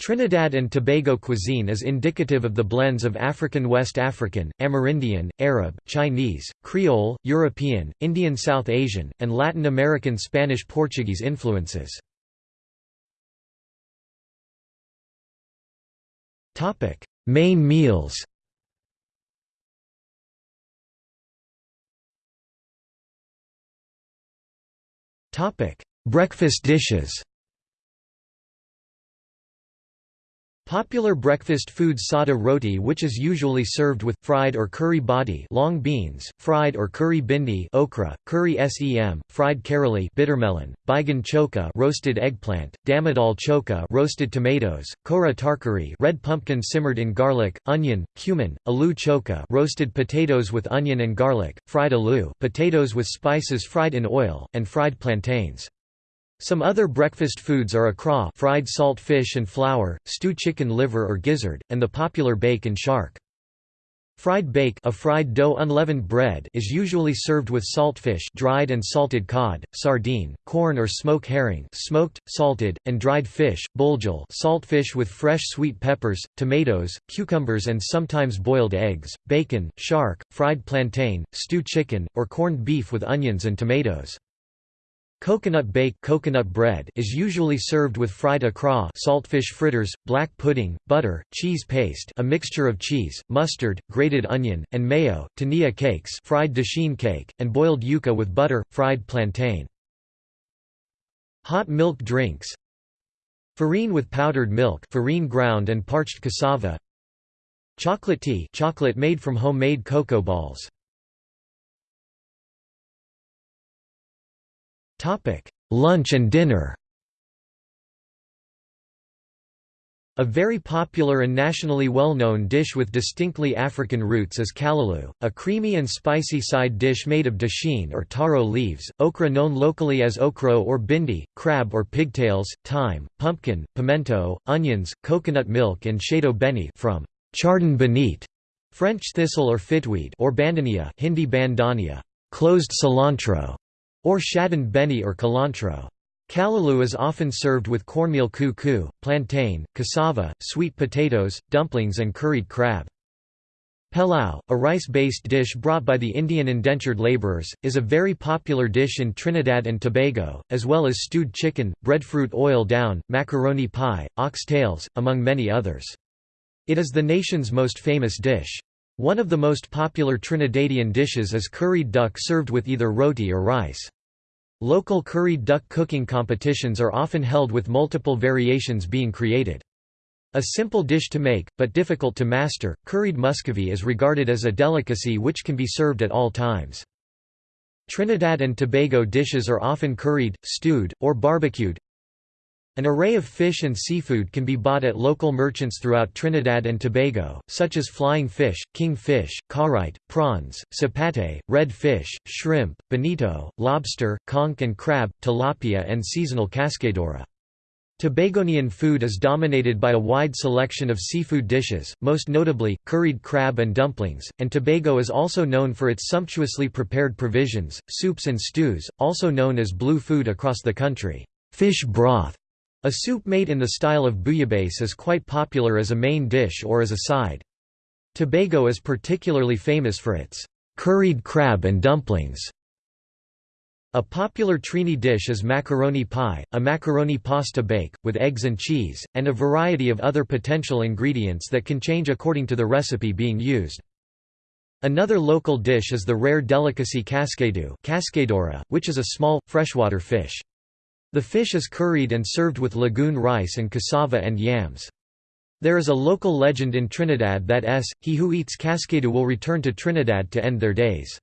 Trinidad and Tobago cuisine is indicative of the blends of African West African, Amerindian, Arab, Chinese, Creole, European, Indian South Asian, and Latin American Spanish-Portuguese influences. Main meals Breakfast dishes Popular breakfast food sada roti which is usually served with, fried or curry body long beans, fried or curry bindi okra, curry sem, fried karali bittermelon, baigan choka roasted eggplant, damadal choka roasted tomatoes, kora tarkari red pumpkin simmered in garlic, onion, cumin, aloo choka roasted potatoes with onion and garlic, fried aloo potatoes with spices fried in oil, and fried plantains. Some other breakfast foods are akra fried salt fish and flour, stew chicken liver or gizzard, and the popular bake and shark. Fried bake a fried dough unleavened bread is usually served with saltfish dried and salted cod, sardine, corn or smoke herring smoked, salted, and dried fish, buljol saltfish with fresh sweet peppers, tomatoes, cucumbers and sometimes boiled eggs, bacon, shark, fried plantain, stew chicken, or corned beef with onions and tomatoes. Coconut bake coconut bread is usually served with fried akra saltfish fritters, black pudding, butter, cheese paste a mixture of cheese, mustard, grated onion, and mayo, tania cakes fried dasheen cake, and boiled yuca with butter, fried plantain. Hot milk drinks. Farine with powdered milk farine ground and parched cassava. Chocolate tea chocolate made from homemade cocoa balls Topic: Lunch and dinner. A very popular and nationally well-known dish with distinctly African roots is callaloo, a creamy and spicy side dish made of dasheen or taro leaves, okra known locally as okro or bindi, crab or pigtails, thyme, pumpkin, pimento, onions, coconut milk and shado beni from chardon benit, French thistle or fitweed or bandania Hindi bandania, closed cilantro, or shadon beni or cilantro. Callaloo is often served with cornmeal koo plantain, cassava, sweet potatoes, dumplings and curried crab. Pilau, a rice-based dish brought by the Indian indentured labourers, is a very popular dish in Trinidad and Tobago, as well as stewed chicken, breadfruit oil down, macaroni pie, ox tails, among many others. It is the nation's most famous dish. One of the most popular Trinidadian dishes is curried duck served with either roti or rice. Local curried duck cooking competitions are often held with multiple variations being created. A simple dish to make, but difficult to master, curried muscovy is regarded as a delicacy which can be served at all times. Trinidad and Tobago dishes are often curried, stewed, or barbecued, an array of fish and seafood can be bought at local merchants throughout Trinidad and Tobago, such as flying fish, king fish, carite, prawns, sapate, red fish, shrimp, bonito, lobster, conch and crab, tilapia and seasonal cascadura. Tobagonian food is dominated by a wide selection of seafood dishes, most notably, curried crab and dumplings, and Tobago is also known for its sumptuously prepared provisions, soups and stews, also known as blue food across the country. Fish broth a soup made in the style of bouillabaisse is quite popular as a main dish or as a side. Tobago is particularly famous for its curried crab and dumplings. A popular Trini dish is macaroni pie, a macaroni pasta bake, with eggs and cheese, and a variety of other potential ingredients that can change according to the recipe being used. Another local dish is the rare delicacy cascadu which is a small, freshwater fish. The fish is curried and served with lagoon rice and cassava and yams. There is a local legend in Trinidad that s, he who eats cascadu will return to Trinidad to end their days.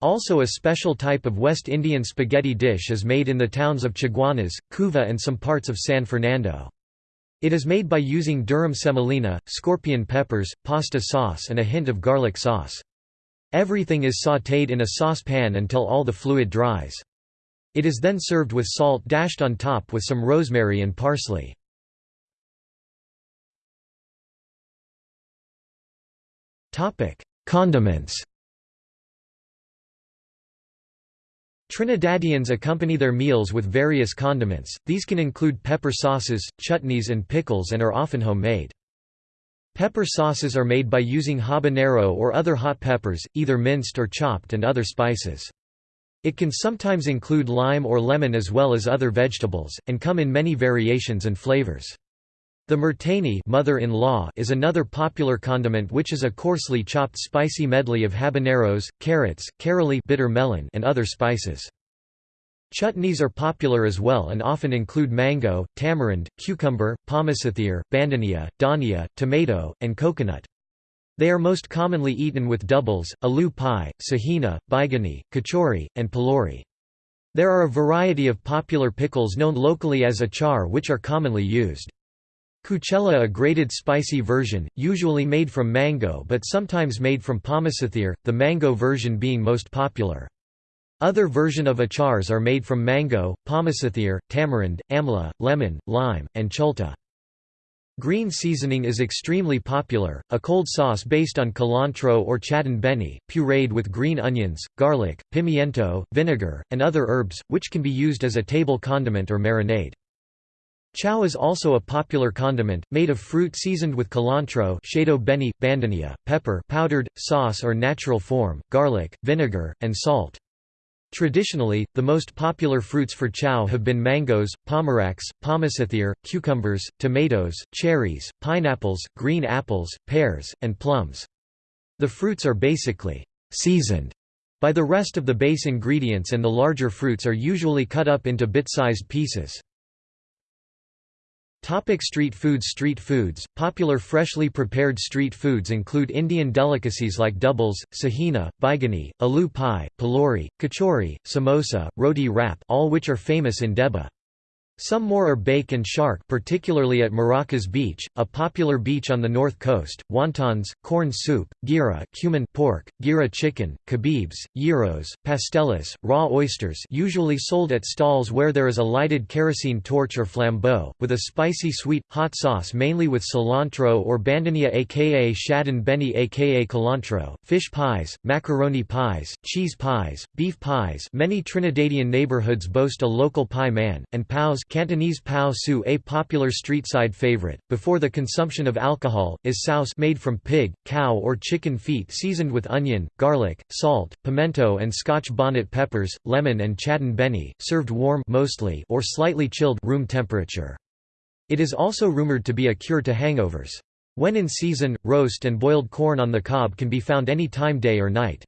Also a special type of West Indian spaghetti dish is made in the towns of Chaguanas, Couva and some parts of San Fernando. It is made by using durum semolina, scorpion peppers, pasta sauce and a hint of garlic sauce. Everything is sautéed in a saucepan until all the fluid dries. It is then served with salt dashed on top with some rosemary and parsley. Condiments Trinidadians accompany their meals with various condiments, these can include pepper sauces, chutneys and pickles and are often homemade. Pepper sauces are made by using habanero or other hot peppers, either minced or chopped and other spices. It can sometimes include lime or lemon as well as other vegetables, and come in many variations and flavors. The murtani mother-in-law is another popular condiment which is a coarsely chopped spicy medley of habaneros, carrots, carolie bitter melon and other spices. Chutneys are popular as well and often include mango, tamarind, cucumber, pommecythere, bandania, dhania, tomato, and coconut. They are most commonly eaten with doubles, aloo pie, sahina, baigani, kachori, and pulori. There are a variety of popular pickles known locally as achar which are commonly used. Kuchela a grated spicy version, usually made from mango but sometimes made from pommecythere, the mango version being most popular. Other version of achars are made from mango, pommecythere, tamarind, amla, lemon, lime, and cholta. Green seasoning is extremely popular, a cold sauce based on cilantro or chadon beni, pureed with green onions, garlic, pimiento, vinegar, and other herbs, which can be used as a table condiment or marinade. Chow is also a popular condiment, made of fruit seasoned with cilantro shado beni, bandania, pepper powdered, sauce or natural form, garlic, vinegar, and salt. Traditionally, the most popular fruits for chow have been mangoes, pomeracs, pommecythere, cucumbers, tomatoes, cherries, pineapples, green apples, pears, and plums. The fruits are basically seasoned by the rest of the base ingredients and the larger fruits are usually cut up into bit-sized pieces. Topic street foods Street foods, popular freshly prepared street foods include Indian delicacies like doubles, sahina, baigani, aloo pie, pulori, kachori, samosa, roti wrap all which are famous in Debe. Some more are bake and shark particularly at Maracas Beach, a popular beach on the north coast, wontons, corn soup, gira cumin pork, gira chicken, kebabs, gyros, pastelas, raw oysters usually sold at stalls where there is a lighted kerosene torch or flambeau, with a spicy sweet, hot sauce mainly with cilantro or bandania aka chadon beni aka cilantro, fish pies, macaroni pies, cheese pies, beef pies. Many Trinidadian neighborhoods boast a local pie man, and paos Cantonese pao su a popular street-side favorite, before the consumption of alcohol, is souse made from pig, cow or chicken feet seasoned with onion, garlic, salt, pimento and scotch bonnet peppers, lemon and chadon beni, served warm mostly or slightly chilled room temperature. It is also rumored to be a cure to hangovers. When in season, roast and boiled corn on the cob can be found any time day or night.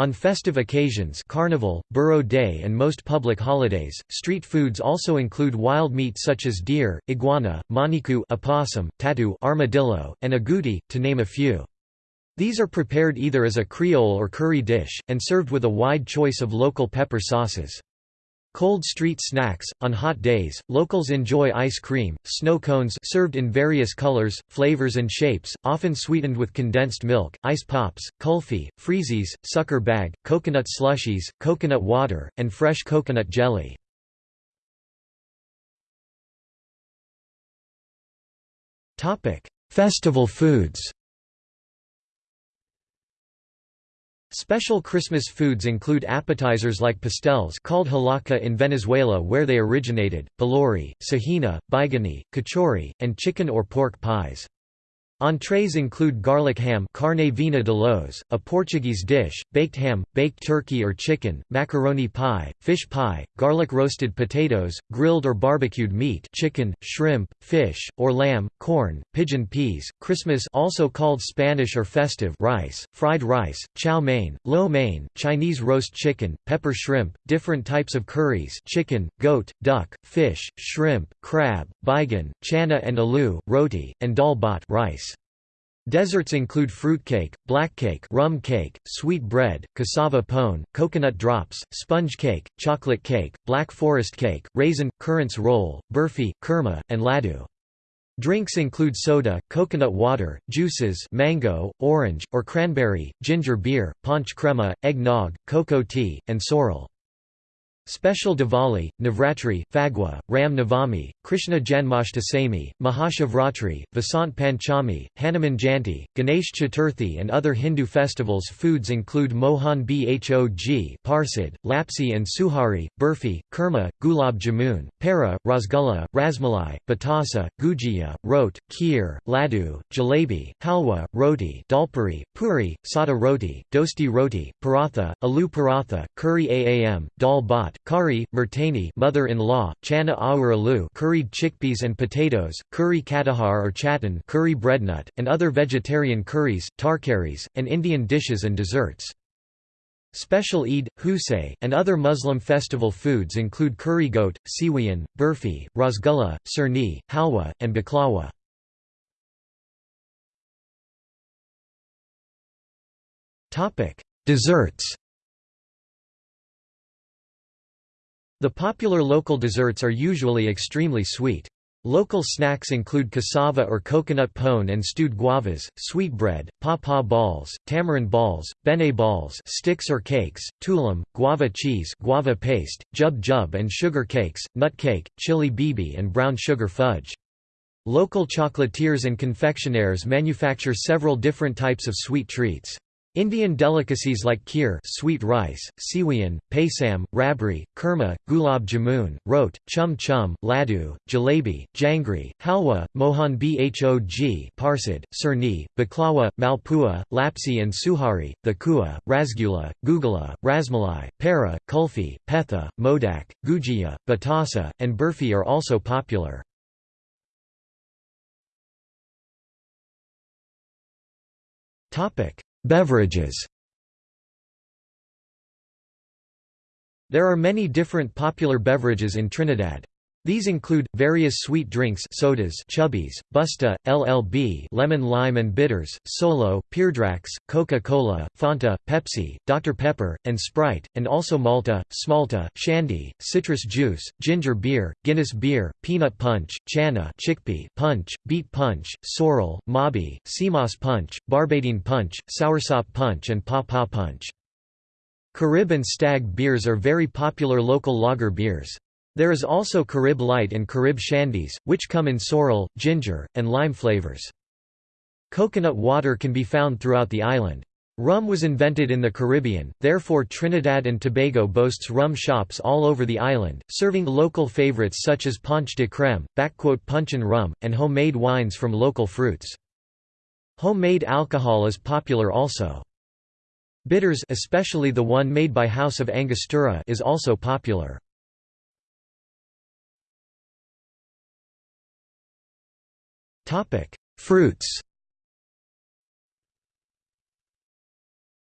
On festive occasions Carnival, Burro Day and most public holidays, street foods also include wild meat such as deer, iguana, manicou opossum, tatu armadillo, and agouti, to name a few. These are prepared either as a Creole or curry dish, and served with a wide choice of local pepper sauces. Cold street snacks on hot days, locals enjoy ice cream, snow cones served in various colors, flavors and shapes, often sweetened with condensed milk, ice pops, kulfi, freezies, sucker bag, coconut slushies, coconut water, and fresh coconut jelly. Festival foods. Special Christmas foods include appetizers like pastels called hallaca in Venezuela where they originated, pulori, sahina, baigani, kachori, and chicken or pork pies. Entrees include garlic ham carne vina de los, a Portuguese dish, baked ham, baked turkey or chicken, macaroni pie, fish pie, garlic roasted potatoes, grilled or barbecued meat chicken, shrimp, fish, or lamb, corn, pigeon peas, Christmas also called Spanish or festive rice, fried rice, chow mein, lo mein, Chinese roast chicken, pepper shrimp, different types of curries chicken, goat, duck, fish, shrimp, crab, baigan, chana and aloo, roti, and dal rice. Desserts include fruitcake, blackcake rum cake, sweet bread, cassava pone, coconut drops, sponge cake, chocolate cake, black forest cake, raisin, currants roll, burfi, kurma, and laddu. Drinks include soda, coconut water, juices mango, orange, or cranberry, ginger beer, ponche crema, eggnog, cocoa tea, and sorrel. Special Diwali, Navratri, Phagua, Ram Navami, Krishna Janmashtami, Mahashivratri, Vasant Panchami, Hanuman Jayanti, Ganesh Chaturthi and other Hindu festivals. Foods include Mohan Bhog, Parsid, Lapsi and Suhari, Burfi, Kurma, Gulab Jamun, Para, Rasgulla, Rasmalai, Batasa, Gujia, Rot, Kheer, Laddu, Jalebi, Halwa, Roti Dalpuri, Puri, Sada Roti, Dosti Roti, Paratha, Alu Paratha, Curry Aam, Dal Bhat, Kari, Murtani mother-in-law, Chana Aur Alu curried chickpeas and potatoes, curry katahar or chataigne curry breadnut, and other vegetarian curries, tarkaris, and Indian dishes and desserts. Special Eid, Hosay, and other Muslim festival foods include curry goat, siwiyan, burfi, rasgulla, surni, halwa, and baklawa. Desserts The popular local desserts are usually extremely sweet. Local snacks include cassava or coconut pone and stewed guavas, sweetbread, pawpaw balls, tamarind balls, bene balls sticks or cakes, tulam, guava cheese guava paste, jub jub and sugar cakes, nut cake, chili bibi and brown sugar fudge. Local chocolatiers and confectionaires manufacture several different types of sweet treats. Indian delicacies like kheer sweet rice, siwiyan, paisam, rabri, kurma, gulab jamun, rot, chum chum, laddu, jalebi, jangri, halwa, mohan bhog parsid, surni, baklawa, malpua, lapsi and suhari, thekua, rasgulla, gugula, rasmalai, para, kulfi, petha, modak, gujia, batasa, and burfi are also popular. Topic Beverages There are many different popular beverages in Trinidad. These include, various sweet drinks sodas chubbies, Busta, LLB lemon lime and bitters, Solo, Peardrax, Coca-Cola, Fanta, Pepsi, Dr. Pepper, and Sprite, and also Malta, Smalta, Shandy, citrus juice, ginger beer, Guinness beer, peanut punch, Chana chickpea punch, beet punch, sorrel, Mauby, Seamoss punch, Barbadine punch, Soursop punch and Paw Paw punch. Carib and Stag beers are very popular local lager beers. There is also Carib Light and Carib Shandies, which come in sorrel, ginger, and lime flavors. Coconut water can be found throughout the island. Rum was invented in the Caribbean, therefore Trinidad and Tobago boasts rum shops all over the island, serving local favorites such as Ponche de Creme, punch and rum, and homemade wines from local fruits. Homemade alcohol is popular also. Bitters especially the one made by House of Angostura is also popular. Fruits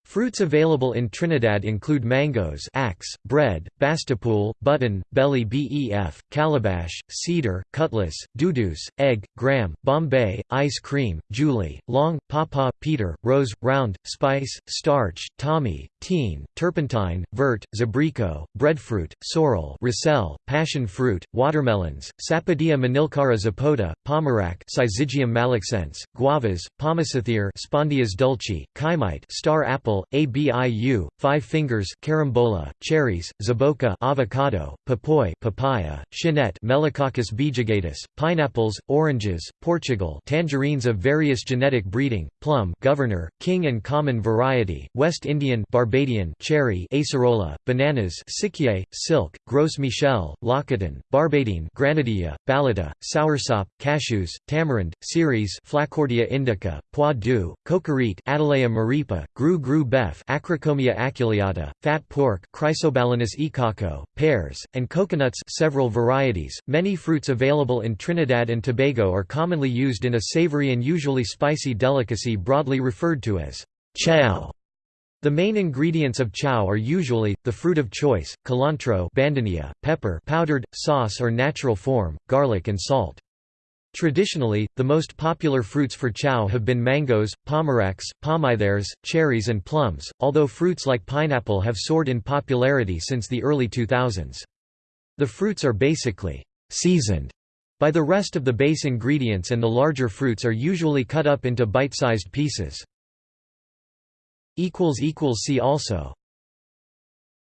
Fruits available in Trinidad include mangoes axe, bread, bastapool, button, belly bef, calabash, cedar, cutlass, dudus, egg, gram, bombay, ice cream, julie, long, pawpaw, peter, rose, round, spice, starch, tommy, teen, turpentine, vert, zabrico, breadfruit, sorrel ricel, passion fruit, watermelons, sapodia Manilkara zapota, pomerac Syzygium malaccense, guavas, pommecythere Spondias dulce, kaimite star apple abiu, five fingers carambola, cherries, zaboka avocado, papoy papaya, chinette Melicoccus bijugatus, pineapples, oranges, Portugal tangerines of various genetic breeding, plum governor, king and common variety, West Indian Barbadian cherry acerola, bananas Sikier, silk, Gros Michel, Lacatan, Barbadine Granadilla, Balata, soursop, cashews, tamarind, ceres Flacourtia indica, pois doux, cocorite Attalea maripa, gru gru beef Acrocomia aculeata, fat pork Chrysobalanus icaco, pears, and coconuts several varieties. Many fruits available in Trinidad and Tobago are commonly used in a savory and usually spicy delicacy broadly referred to as chow. The main ingredients of chow are usually, the fruit of choice, cilantro bandania, pepper powdered, sauce or natural form, garlic and salt. Traditionally, the most popular fruits for chow have been mangoes, pomeracs, pomithers, cherries and plums, although fruits like pineapple have soared in popularity since the early 2000s. The fruits are basically seasoned by the rest of the base ingredients and the larger fruits are usually cut up into bite-sized pieces. See also